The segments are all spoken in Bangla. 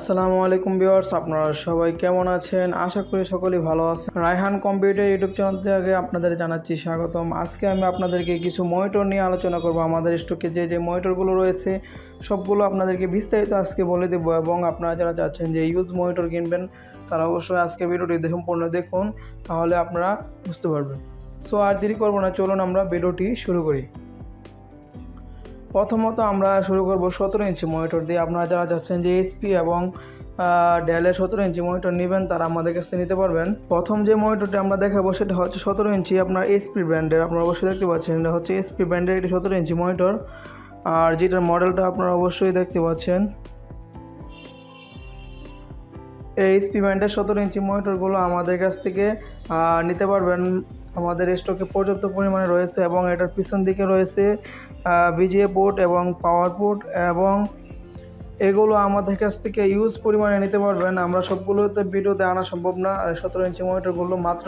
আসসালামু আলাইকুম ভিউয়ার্স, আপনারা সবাই কেমন আছেন? আশা করি সকলেই ভালো আছেন। রায়হান কম্পিউটার ইউটিউব চ্যানেল থেকে আপনাদের জানাচ্ছি স্বাগতম। আজকে আমি আপনাদেরকে কিছু মনিটর নিয়ে আলোচনা করব। আমাদের স্টকে যে যে মনিটরগুলো রয়েছে, সবগুলো আপনাদেরকে বিস্তারিত আজকে বলে দেবো এবং আপনারা যারা চাচ্ছেন যে ইউজ মনিটর কিনবেন, তারা অবশ্যই আজকে ভিডিওটি সম্পূর্ণ দেখুন, তাহলে আপনারা বুঝতে পারবেন। সো আর দেরি করব না, চলুন আমরা ভিডিওটি শুরু করি। প্রথমত আমরা শুরু করব সতেরো ইঞ্চি মনিটর দিয়ে। আপনারা যারা চাচ্ছেন যে এইচপি এবং ডেলের সতেরো ইঞ্চি মনিটর নেবেন, তারা আমাদের কাছে নিতে পারবেন। প্রথম যে মনিটরটি আমরা দেখাবো, সেটা হচ্ছে সতেরো ইঞ্চি আপনার এইচপি ব্র্যান্ডের আপনারা অবশ্যই দেখতে পাচ্ছেন, এটা হচ্ছে এইচপি ব্র্যান্ডের একটি সতেরো ইঞ্চি মনিটর আর যেটার মডেলটা আপনারা অবশ্যই দেখতে পাচ্ছেন, এই এইচপি ব্র্যান্ডের সতেরো ইঞ্চি মনিটরগুলো আমাদের কাছ থেকে নিতে পারবেন আমাদের স্টকে পর্যাপ্ত পরিমাণে রয়েছে এবং এটার পিছন দিকে রয়েছে বিজিএ পোর্ট এবং পাওয়ার পোর্ট এবং এগুলো আমাদের কাছ থেকে ইউজ পরিমাণে নিতে পারবেন। আমরা সবগুলোতে ভিডিওতে আনা সম্ভব না। সতেরো ইঞ্চি মনিটরগুলো মাত্র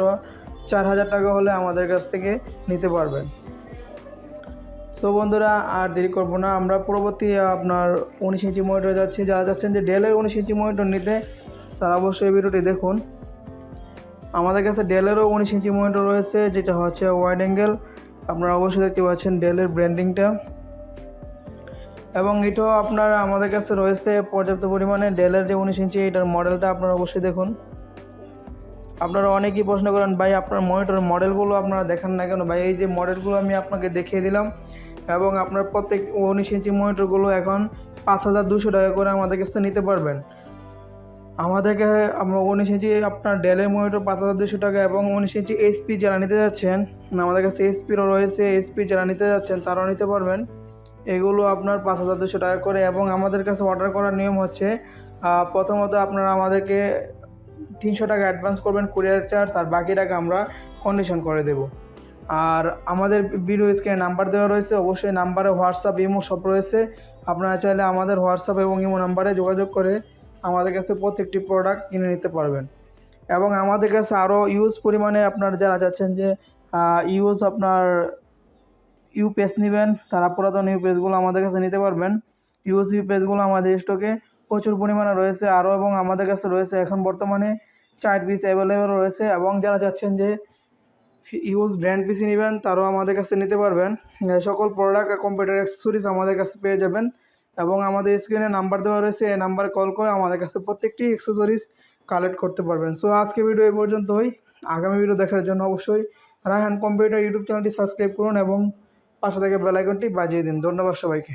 চার হাজার টাকা হলে আমাদের কাছ থেকে নিতে পারবেন। সো বন্ধুরা, আর দেরি করব না। আমরা পরবর্তী আপনার উনিশ ইঞ্চি মনিটর যাচ্ছি। যারা যাচ্ছেন যে ডেলের উনিশ ইঞ্চি মনিটর নিতে, তারা অবশ্যই ভিডিওটি দেখুন। আমাদের কাছে ডেলেরও উনিশ ইঞ্চি মনিটর রয়েছে, যেটা হচ্ছে ওয়াইড অ্যাঙ্গেল আপনারা অবশ্যই দেখতে পাচ্ছেন ডেলের ব্র্যান্ডিংটা এবং এটাও আপনার আমাদের কাছে রয়েছে পর্যাপ্ত পরিমাণে ডেলের যে উনিশ ইঞ্চি, এটার মডেলটা আপনারা অবশ্যই দেখুন। আপনারা অনেকেই প্রশ্ন করেন, ভাই, আপনার মনিটর মডেলগুলো আপনারা দেখান না কেন? ভাই, এই যে মডেলগুলো আমি আপনাকে দেখিয়ে দিলাম, এবং আপনার প্রত্যেক উনিশ ইঞ্চি মনিটরগুলো এখন পাঁচ হাজার দুশো টাকা করে আমাদের কাছে নিতে পারবেন। আমাদেরকে আমরা উনিশ ইঞ্চি আপনার ডেলের মনিটর পাঁচ হাজার দুশো টাকা এবং উনিশ ইঞ্চি এইচপি যারা নিতে যাচ্ছেন, আমাদের কাছে এইচপিরও রয়েছে এইচপি যারা নিতে যাচ্ছেন তারাও নিতে পারবেন। এগুলো আপনার পাঁচ হাজার দুশো টাকা করে এবং আমাদের কাছে অর্ডার করার নিয়ম হচ্ছে প্রথমত আপনারা আমাদেরকে তিনশো টাকা অ্যাডভান্স করবেন কুরিয়ার চার্জ আর বাকি টাকা আমরা কন্ডিশন করে দেব। আর আমাদের ভিডিও স্ক্রিনে নাম্বার দেওয়া রয়েছে, অবশ্যই নাম্বারে হোয়াটসঅ্যাপ ইমো সব রয়েছে। আপনারা চাইলে আমাদের হোয়াটসঅ্যাপ এবং ইমো নাম্বারে যোগাযোগ করে আমাদের কাছে প্রত্যেকটি প্রোডাক্ট কিনে নিতে পারবেন। এবং আমাদের কাছে আরও ইউজ পরিমাণে আপনার যারা চাচ্ছেন যে ইউজ আপনার ইউ ইউপিএস নেবেন, তারা পুরাতন ইউপিএসগুলো আমাদের কাছে নিতে পারবেন। ইউজ ইউপিএসগুলো আমাদের স্টকে প্রচুর পরিমাণে রয়েছে আরও এবং আমাদের কাছে রয়েছে এখন বর্তমানে চার পিস অ্যাভেলেবেল রয়েছে এবং যারা চাচ্ছেন যে ইউজ ব্র্যান্ড পিসি নেবেন, তারাও আমাদের কাছে নিতে পারবেন। সকল প্রোডাক্ট কম্পিউটার অ্যাক্সেসরিজ আমাদের কাছে পেয়ে যাবেন। এবং আমাদের স্ক্রিনে নাম্বার দেওয়া রয়েছে, এই নাম্বারে কল করে আমাদের কাছে প্রত্যেকটি অ্যাক্সেসরিজ কালেক্ট করতে পারবেন। সো আজকে ভিডিও এই পর্যন্ত পর্যন্তই। আগামী ভিডিও দেখার জন্য অবশ্যই রায়হান কম্পিউটার ইউটিউব চ্যানেলটি সাবস্ক্রাইব করুন এবং পাশে থেকে বেলাইকনটি বাজিয়ে দিন। ধন্যবাদ সবাইকে।